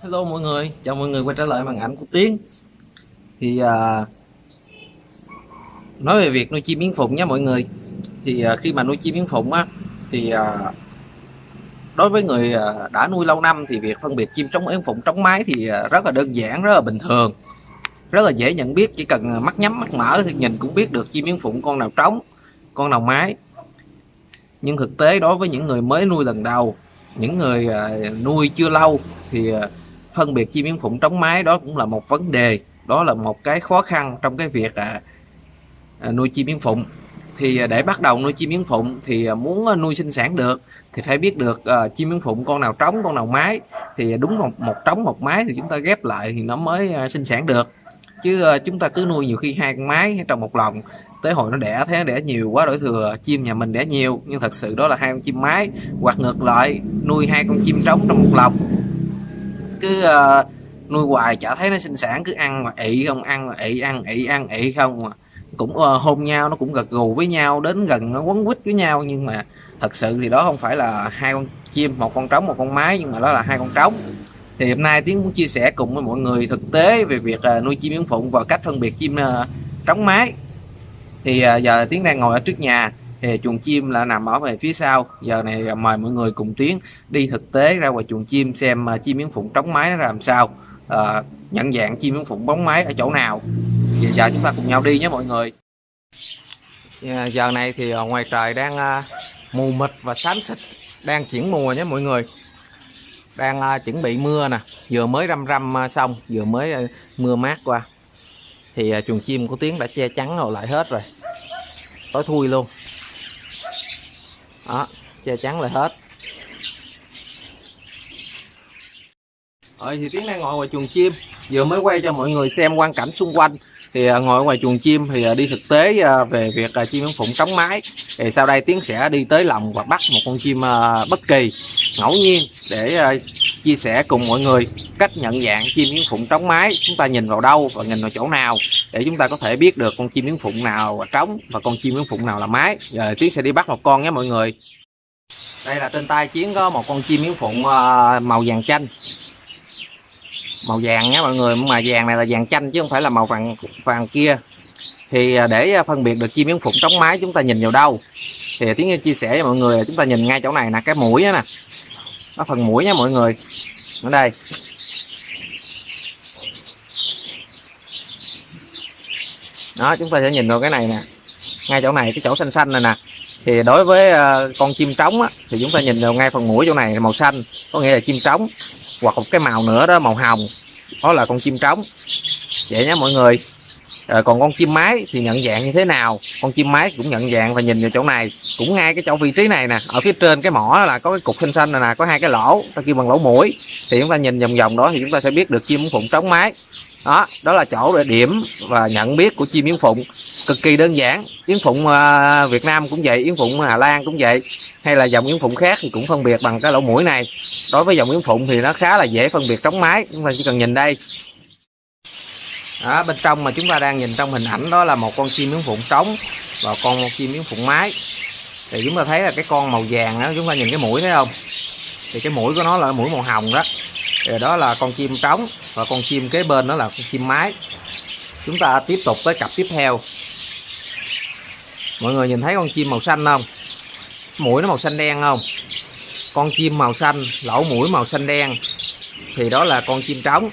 Hello mọi người, chào mọi người quay trở lại màn ảnh của Tiến. Thì à, nói về việc nuôi chim yến phụng nha mọi người. Thì à, khi mà nuôi chim yến phụng á Thì à, đối với người à, đã nuôi lâu năm thì việc phân biệt chim trống yến phụng trống mái thì à, rất là đơn giản, rất là bình thường. Rất là dễ nhận biết, chỉ cần mắt nhắm mắt mở thì nhìn cũng biết được chim yến phụng con nào trống, con nào mái. Nhưng thực tế đối với những người mới nuôi lần đầu những người à, nuôi chưa lâu thì à, phân biệt chim yến phụng trống mái đó cũng là một vấn đề đó là một cái khó khăn trong cái việc à, à, nuôi chim yến phụng. Thì à, để bắt đầu nuôi chim yến phụng thì à, muốn à, nuôi sinh sản được thì phải biết được à, chim yến phụng con nào trống con nào mái. Thì đúng một một trống một mái thì chúng ta ghép lại thì nó mới à, sinh sản được. Chứ à, chúng ta cứ nuôi nhiều khi hai con mái trong một lồng tới hồi nó đẻ thế nó đẻ nhiều quá đổi thừa chim nhà mình đẻ nhiều. Nhưng thật sự đó là hai con chim mái. Hoặc ngược lại nuôi hai con chim trống trong một lồng cứ uh, nuôi hoài chả thấy nó sinh sản cứ ăn mà ị không ăn mà ị ăn ị ăn ị không mà cũng uh, hôn nhau nó cũng gật gù với nhau đến gần nó quấn quýt với nhau. Nhưng mà thật sự thì đó không phải là hai con chim một con trống một con mái nhưng mà đó là hai con trống. Thì hôm nay tiến muốn chia sẻ cùng với mọi người thực tế về việc uh, nuôi chim yến phụng và cách phân biệt chim uh, trống mái. Thì uh, giờ tiến đang ngồi ở trước nhà thì chuồng chim là nằm ở về phía sau. Giờ này mời mọi người cùng tiến đi thực tế ra ngoài chuồng chim xem uh, chim yến phụng trống máy nó làm sao. Uh, nhận dạng chim yến phụng bóng máy ở chỗ nào. Giờ, giờ chúng ta cùng nhau đi nhé mọi người. Yeah, giờ này thì à, ngoài trời đang uh, mù mịt và xám xịt đang chuyển mùa nhé mọi người. Đang uh, chuẩn bị mưa nè. Vừa mới răm răm uh, xong vừa mới uh, mưa mát qua. Thì uh, chuồng chim của tiến đã che chắn rồi lại hết rồi. Tối thui luôn đó, che chắn lại hết. Rồi, thì tiếng đang ngồi ngoài chuồng chim. Vừa mới quay cho mọi người xem quang cảnh xung quanh. Thì à, ngồi ngoài chuồng chim thì à, đi thực tế à, về việc chim yến phụng trống mái. Thì sau đây tiến sẽ đi tới lòng và bắt một con chim bất kỳ, ngẫu nhiên để chia sẻ cùng mọi người cách nhận dạng chim yến phụng trống mái. Chúng ta nhìn vào đâu và nhìn vào chỗ nào để chúng ta có thể biết được con chim yến phụng nào là trống và con chim yến phụng nào là mái. Giờ tiến sẽ đi bắt một con nhé mọi người. Đây là trên tay chiến có một con chim yến phụng ờ, màu vàng chanh. Màu vàng nhé mọi người, mà vàng này là vàng chanh chứ không phải là màu vàng vàng kia. Thì ờ, để phân biệt được chim yến phụng trống mái chúng ta nhìn vào đâu. Thì tiếng chia sẻ với mọi người chúng ta nhìn ngay chỗ này nè, cái mũi nè nó phần mũi nha mọi người. Ở đây. Đó chúng ta sẽ nhìn vào cái này nè. Ngay chỗ này cái chỗ xanh xanh này nè. Thì đối với uh, con chim trống á, thì chúng ta nhìn vào ngay phần mũi chỗ này màu xanh có nghĩa là chim trống hoặc một cái màu nữa đó màu hồng. Đó là con chim trống. Vậy nhé mọi người à, còn con chim mái thì nhận dạng như thế nào? Con chim mái cũng nhận dạng và nhìn vào chỗ này. Cũng ngay cái chỗ vị trí này nè ở phía trên cái mỏ là có cái cục xanh xanh này nè có hai cái lỗ ta kêu bằng lỗ mũi. Thì chúng ta nhìn vòng vòng đó thì chúng ta sẽ biết được chim phụng trống mái. Đó đó là chỗ để điểm và nhận biết của chim yến phụng. Cực kỳ đơn giản yến phụng ờ, Việt Nam cũng vậy yến phụng Hà Lan cũng vậy hay là dòng yến phụng khác thì cũng phân biệt bằng cái lỗ mũi này. Đối với dòng yến phụng thì nó khá là dễ phân biệt trống mái chúng ta chỉ cần nhìn đây đó, bên trong mà chúng ta đang nhìn trong hình ảnh đó là một con chim miếng phụng trống và con một chim miếng phụng mái. Thì chúng ta thấy là cái con màu vàng đó chúng ta nhìn cái mũi thấy không? Thì cái mũi của nó là mũi màu hồng đó. Thì đó là con chim trống và con chim kế bên đó là con chim mái. Chúng ta tiếp tục tới cặp tiếp theo. Mọi người nhìn thấy con chim màu xanh không? Mũi nó màu xanh đen không? Con chim màu xanh lỗ mũi màu xanh đen. Thì đó là con chim trống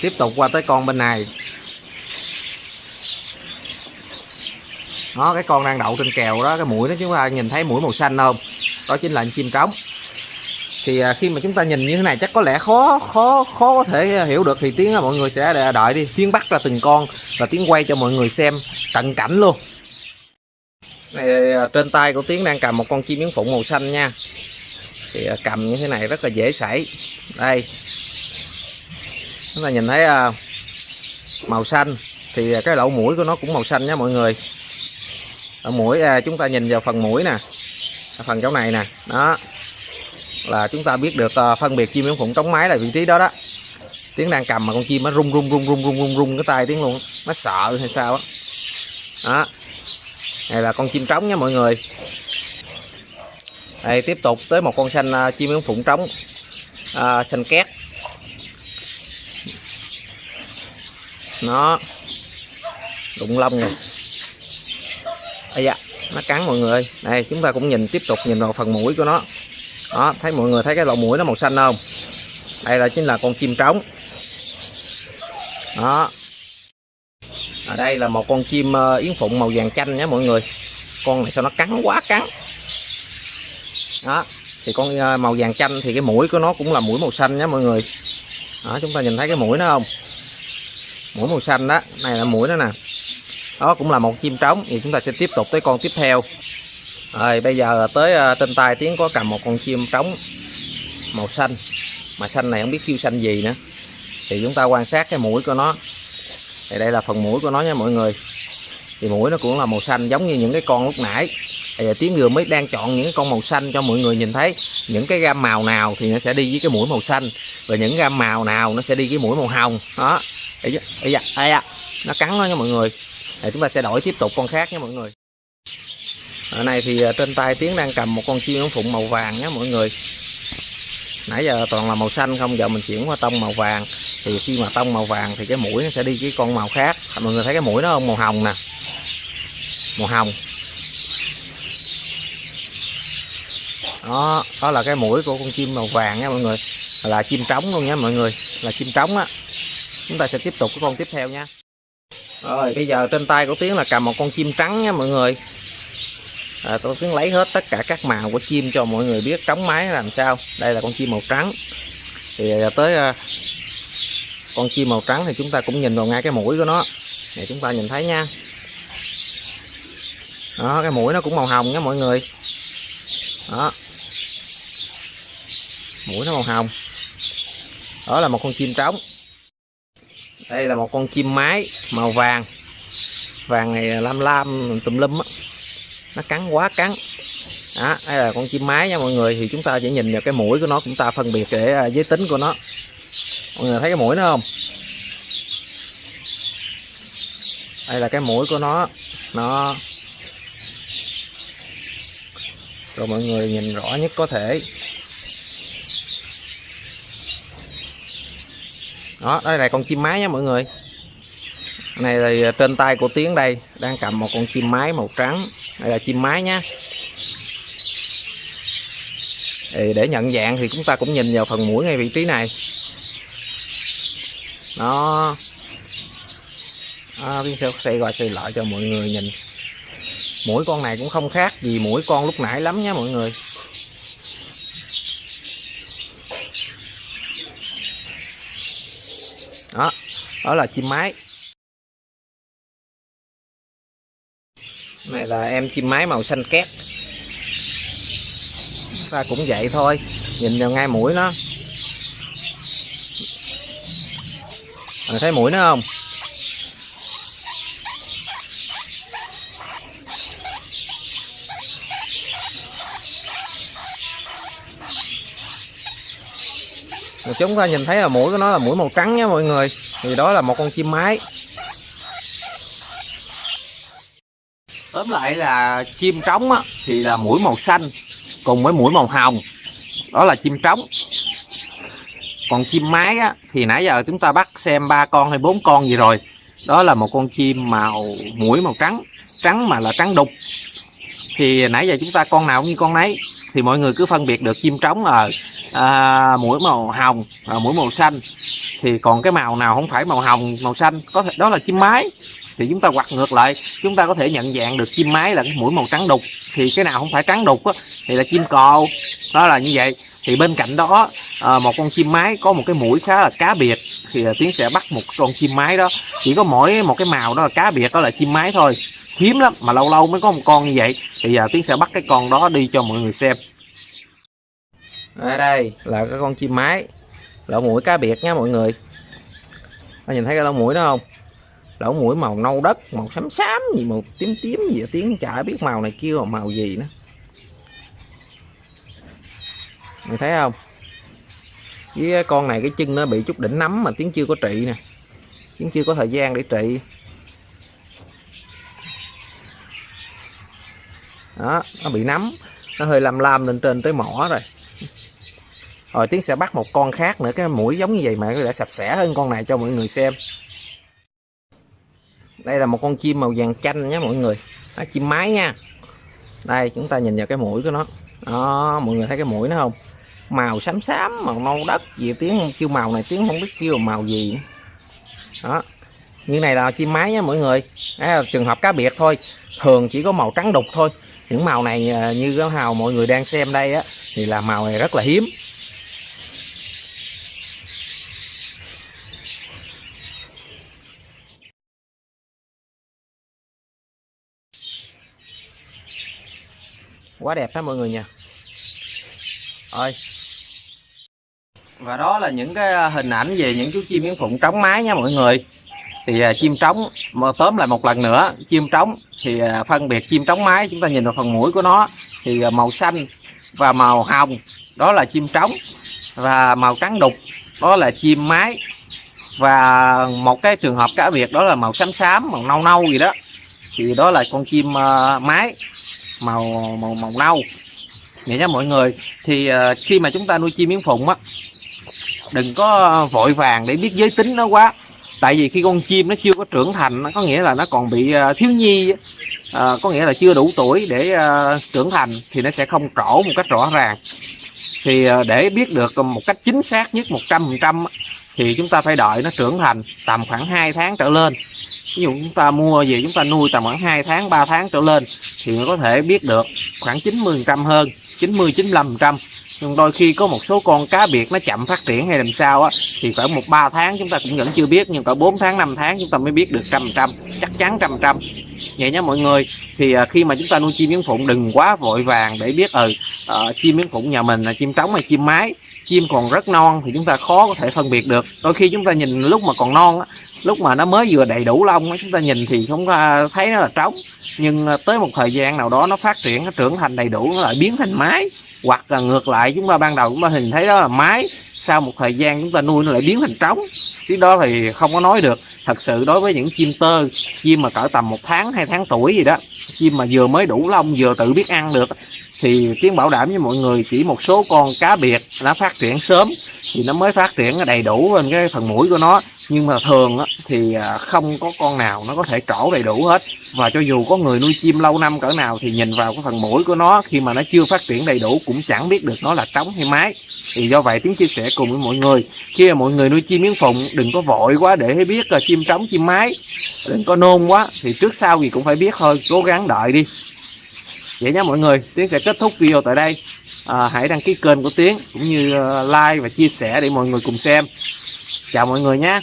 tiếp tục qua tới con bên này. Nó cái con đang đậu trên kèo đó cái mũi nó chúng ta nhìn thấy mũi màu xanh không đó chính là chim trống thì à, khi mà chúng ta nhìn như thế này chắc có lẽ khó khó khó có thể hiểu được thì tiếng mọi người sẽ đợi đi. Tiếng bắt ra từng con và tiếng quay cho mọi người xem cận cảnh luôn. Này, à, trên tay của tiếng đang cầm một con chim yến phụng màu xanh nha. Thì à, cầm như thế này rất là dễ xảy đây chúng ta nhìn thấy à, màu xanh thì cái lỗ mũi của nó cũng màu xanh nha mọi người. Ở mũi à, chúng ta nhìn vào phần mũi nè phần chỗ này nè đó. Là chúng ta biết được uh, phân biệt chim yến phụng trống máy là vị trí đó đó. Tiếng đang cầm mà con chim nó rung rung rung rung rung rung rung cái tay tiếng luôn nó sợ hay sao đó. đó. Này là con chim trống nha mọi người. Đây tiếp tục tới một con xanh uh, chim yến phụng trống à, xanh két. Nó đụng lông này, Ây da, nó cắn mọi người. Đây chúng ta cũng nhìn tiếp tục nhìn vào phần mũi của nó. Đó thấy mọi người thấy cái lỗ mũi nó màu xanh không? Đây là chính là con chim trống. Đó. Ở đây là một con chim ờ, yến phụng màu vàng chanh nhé mọi người. Con này sao nó cắn quá cắn. Đó thì con ờ, màu vàng chanh thì cái mũi của nó cũng là mũi màu xanh nhé mọi người. Đó chúng ta nhìn thấy cái mũi nó không? Mũi màu xanh đó. Này là mũi đó nè. Đó cũng là một chim trống. Thì chúng ta sẽ tiếp tục tới con tiếp theo. Rồi bây giờ tới ờ, trên tay tiếng có cầm một con chim trống màu xanh. Mà xanh này không biết kêu xanh gì nữa. Thì chúng ta quan sát cái mũi của nó. Thì đây là phần mũi của nó nha mọi người. Thì mũi nó cũng là màu xanh giống như những cái con lúc nãy. Bây giờ tiếng vừa mới đang chọn những con màu xanh cho mọi người nhìn thấy. Những cái gam màu nào thì nó sẽ đi với cái mũi màu xanh. Và những gam màu nào nó sẽ đi với mũi màu hồng. Đó ấy da ấy giờ, nó cắn nó nha mọi người. Thì chúng ta sẽ đổi tiếp tục con khác nha mọi người. Ở này thì à, trên tay tiếng đang cầm một con chim ống phụng màu vàng nhé mọi người. Nãy giờ toàn là màu xanh không giờ mình chuyển qua tông màu vàng. Thì khi mà tông màu vàng thì cái mũi nó sẽ đi với con màu khác. Mọi người thấy cái mũi nó không? Màu hồng nè. Màu hồng. Đó đó là cái mũi của con chim màu vàng nha mọi người. Là chim trống luôn nha mọi người. Là chim trống á chúng ta sẽ tiếp tục cái con tiếp theo nha. Rồi bây giờ trên tay của tiếng là cầm một con chim trắng nha mọi người. À, tôi tiến lấy hết tất cả các màu của chim cho mọi người biết trống máy làm sao. Đây là con chim màu trắng. Thì à, tới à, con chim màu trắng thì chúng ta cũng nhìn vào ngay cái mũi của nó. Để chúng ta nhìn thấy nha. Đó cái mũi nó cũng màu hồng nha mọi người. Đó. Mũi nó màu hồng. Đó là một con chim trống đây là một con chim mái màu vàng. Vàng này lam lam, tùm lum á. Nó cắn quá cắn. Đó, đây là con chim mái nha mọi người. Thì chúng ta chỉ nhìn vào cái mũi của nó, chúng ta phân biệt để à, giới tính của nó. Mọi người thấy cái mũi nó không? Đây là cái mũi của nó. Nó rồi mọi người nhìn rõ nhất có thể. Đó đây là con chim mái nha mọi người. Này là trên tay của tiến đây đang cầm một con chim mái màu trắng. Đây là chim mái nhá thì để nhận dạng thì chúng ta cũng nhìn vào phần mũi ngay vị trí này. Nó à, sẽ xoay qua xoay lại cho mọi người nhìn. Mũi con này cũng không khác gì mũi con lúc nãy lắm nha mọi người. Đó đó là chim mái. Này là em chim mái màu xanh két ta cũng vậy thôi, nhìn vào ngay mũi nó. Mình thấy mũi nó không? Chúng ta nhìn thấy là mũi của nó là mũi màu trắng nha mọi người. Thì đó là một con chim mái. Tóm lại là chim trống á, thì là mũi màu xanh cùng với mũi màu hồng. Đó là chim trống. Còn chim mái á, thì nãy giờ chúng ta bắt xem ba con hay bốn con gì rồi. Đó là một con chim màu mũi màu trắng. Trắng mà là trắng đục. Thì nãy giờ chúng ta con nào cũng như con nấy thì mọi người cứ phân biệt được chim trống ở à, mũi màu hồng à, mũi màu xanh. Thì còn cái màu nào không phải màu hồng màu xanh có thể đó là chim mái thì chúng ta quặt ngược lại. Chúng ta có thể nhận dạng được chim mái là cái mũi màu trắng đục. Thì cái nào không phải trắng đục á, thì là chim cò. Đó là như vậy. Thì bên cạnh đó à, một con chim mái có một cái mũi khá là cá biệt thì ờ, tiến sẽ bắt một con chim mái đó. Chỉ có mỗi một cái màu đó là cá biệt đó là chim mái thôi. Hiếm lắm mà lâu lâu mới có một con như vậy. Thì giờ tiến sẽ bắt cái con đó đi cho mọi người xem. Ở đây là cái con chim mái. Lỗ mũi cá biệt nha mọi người. Có nhìn thấy cái lỗ mũi đó không? Lỗ mũi màu nâu đất, màu xám xám gì, màu tím tím gì tiếng chả biết màu này kia màu gì nữa. Mình thấy không? Với con này cái chân nó bị chút đỉnh nấm mà tiếng chưa có trị nè. Tiếng chưa có thời gian để trị. Đó, nó bị nấm. Nó hơi lam lam lên trên tới mỏ rồi. Rồi tiến sẽ bắt một con khác nữa, cái mũi giống như vậy mà nó đã sạch sẽ hơn con này cho mọi người xem đây là một con chim màu vàng chanh nhé mọi người. Đó, chim mái nha. Đây chúng ta nhìn vào cái mũi của nó. Đó mọi người thấy cái mũi nó không? Màu xám xám màu nâu đất gì tiếng kêu màu này tiếng không biết kêu màu gì. Đó như này là chim mái nha mọi người. Đấy là trường hợp cá biệt thôi. Thường chỉ có màu trắng đục thôi. Những màu này à, như cái màu mọi người đang xem đây á thì là màu này rất là hiếm. Quá đẹp đó mọi người nha. Ơi và đó là những cái à, hình ảnh về những chú chim yến phụng trống mái nha mọi người. Thì à, chim trống tóm lại một lần nữa chim trống thì à, phân biệt chim trống mái chúng ta nhìn vào phần mũi của nó thì à, màu xanh và màu hồng đó là chim trống. Và màu trắng đục đó là chim mái. Và một cái trường hợp cá biệt đó là màu xám xám màu nâu nâu gì đó. Thì đó là con chim uh, mái màu màu màu nâu. Vậy nhé mọi người. Thì uh, khi mà chúng ta nuôi chim yến phụng á đừng có vội vàng để biết giới tính nó quá. Tại vì khi con chim nó chưa có trưởng thành nó có nghĩa là nó còn bị uh, thiếu nhi uh, có nghĩa là chưa đủ tuổi để uh, trưởng thành thì nó sẽ không trổ một cách rõ ràng. Thì để biết được một cách chính xác nhất 100% thì chúng ta phải đợi nó trưởng thành tầm khoảng 2 tháng trở lên ví dụ chúng ta mua về chúng ta nuôi tầm khoảng 2 tháng 3 tháng trở lên thì có thể biết được khoảng 90 trăm hơn 90 95 trăm. Nhưng đôi khi có một số con cá biệt nó chậm phát triển hay làm sao á thì khoảng một ba tháng chúng ta cũng vẫn chưa biết nhưng cả 4 tháng 5 tháng chúng ta mới biết được trăm trăm chắc chắn trăm trăm. Vậy nhé mọi người thì à, khi mà chúng ta nuôi chim yến phụng đừng quá vội vàng để biết ừ uh, chim yến phụng nhà mình là chim trống hay chim mái. Chim còn rất non thì chúng ta khó có thể phân biệt được. Đôi khi chúng ta nhìn lúc mà còn non á lúc mà nó mới vừa đầy đủ lông chúng ta nhìn thì không thấy nó là trống. Nhưng ờ, tới một thời gian nào đó nó phát triển, nó trưởng thành đầy đủ, nó lại biến thành mái. Hoặc là ngược lại, chúng ta ban đầu chúng ta hình thấy đó là mái. Sau một thời gian chúng ta nuôi nó lại biến thành trống. Cái đó thì không có nói được. Thật sự đối với những chim tơ, chim mà cỡ tầm một tháng, hai tháng tuổi gì đó, chim mà vừa mới đủ lông, vừa tự biết ăn được thì tiếng bảo đảm với mọi người chỉ một số con cá biệt nó phát triển sớm, thì nó mới phát triển đầy đủ lên cái phần mũi của nó. Nhưng mà thường thì à, không có con nào nó có thể trổ đầy đủ hết. Và cho dù có người nuôi chim lâu năm cỡ nào thì nhìn vào cái phần mũi của nó, khi mà nó chưa phát triển đầy đủ cũng chẳng biết được nó là trống hay mái. Thì do vậy tiếng chia sẻ cùng với mọi người, khi mà mọi người nuôi chim miếng phụng, đừng có vội quá để biết là chim trống, chim mái. Đừng có nôn quá thì trước sau gì cũng phải biết thôi, cố gắng đợi đi vậy nhé mọi người tiến sẽ kết thúc video tại đây. À, hãy đăng ký kênh của tiến cũng như à, like và chia sẻ để mọi người cùng xem. Chào mọi người nhé